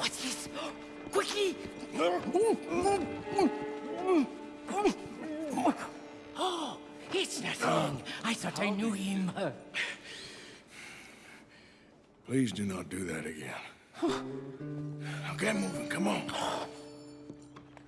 What's this? Quickly! Oh, it's nothing. I thought I knew him. Please do not do that again. Now get moving, come on.